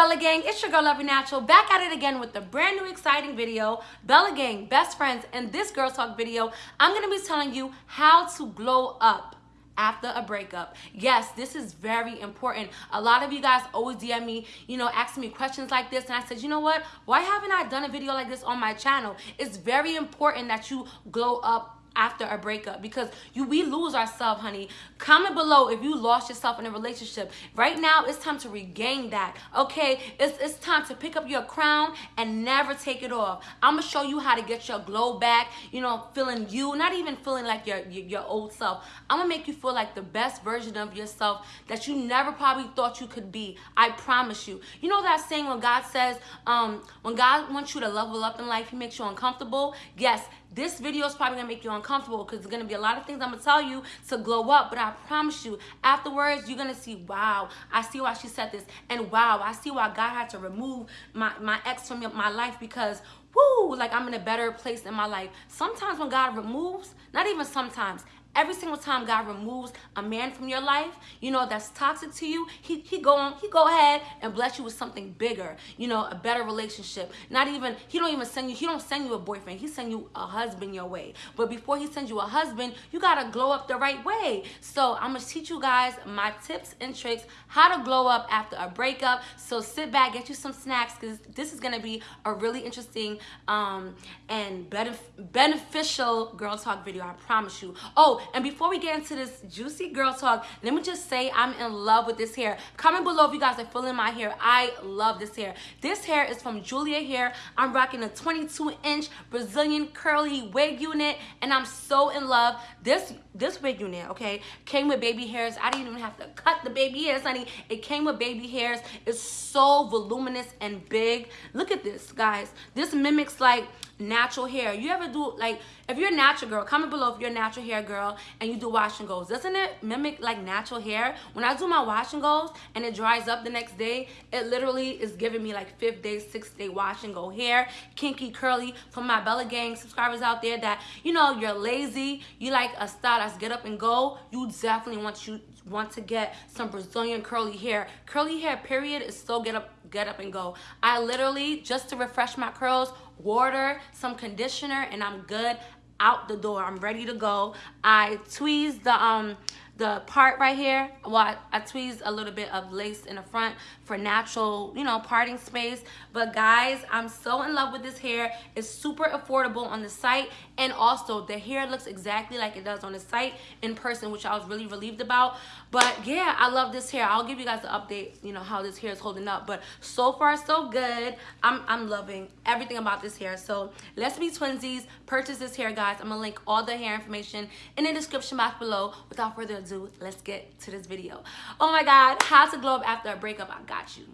Bella Gang? It's your girl, Lovey Natural, back at it again with a brand new exciting video. Bella Gang, best friends. In this Girl Talk video, I'm to be telling you how to glow up after a breakup. Yes, this is very important. A lot of you guys always DM me, you know, asking me questions like this. And I said, you know what? Why haven't I done a video like this on my channel? It's very important that you glow up after a breakup. Because you we lose ourselves honey. Comment below if you lost yourself in a relationship. Right now it's time to regain that. Okay? It's, it's time to pick up your crown and never take it off. I'm gonna show you how to get your glow back you know feeling you not even feeling like your, your your old self. I'm gonna make you feel like the best version of yourself that you never probably thought you could be. I promise you. You know that saying when god says um when god wants you to level up in life he makes you uncomfortable? Yes this video is probably gonna make you uncomfortable because there's gonna be a lot of things I'm gonna tell you to glow up, but I promise you, afterwards, you're gonna see, wow, I see why she said this, and wow, I see why God had to remove my, my ex from my life because woo, like I'm in a better place in my life. Sometimes when God removes, not even sometimes, Every single time God removes a man from your life, you know, that's toxic to you, he, he go on, he go ahead and bless you with something bigger, you know, a better relationship. Not even, he don't even send you, he don't send you a boyfriend, he send you a husband your way. But before he sends you a husband, you gotta glow up the right way. So I'm gonna teach you guys my tips and tricks, how to glow up after a breakup. So sit back, get you some snacks, because this is gonna be a really interesting um, and benef beneficial girl talk video, I promise you. Oh, and before we get into this juicy girl talk, let me just say I'm in love with this hair. Comment below if you guys are feeling my hair. I love this hair. This hair is from Julia Hair. I'm rocking a 22 inch Brazilian curly wig unit and I'm so in love. This this wig unit, okay, came with baby hairs. I didn't even have to cut the baby hairs, honey. It came with baby hairs. It's so voluminous and big. Look at this, guys. This mimics like natural hair. You ever do like if you're a natural girl, comment below if you're a natural hair girl and you do wash and goes. Doesn't it mimic like natural hair? When I do my wash and goes and it dries up the next day, it literally is giving me like fifth day, sixth day wash and go hair, kinky, curly. For my Bella Gang subscribers out there that you know you're lazy, you like a style that's get up and go. You definitely want you want to get some Brazilian curly hair. Curly hair period is so get up get up and go. I literally just to refresh my curls water, some conditioner, and I'm good out the door. I'm ready to go. I tweezed the um the part right here well I, I tweezed a little bit of lace in the front for natural you know parting space. But guys i'm so in love with this hair. It's super affordable on the site. And also the hair looks exactly like it does on the site in person which i was really relieved about. But yeah i love this hair. I'll give you guys an update you know how this hair is holding up. But so far so good. I'm i'm loving everything about this hair. So let's be twinsies. Purchase this hair guys. I'm gonna link all the hair information in the description box below. Without further ado let's get to this video. Oh my God, how to glow up after a breakup, I got you.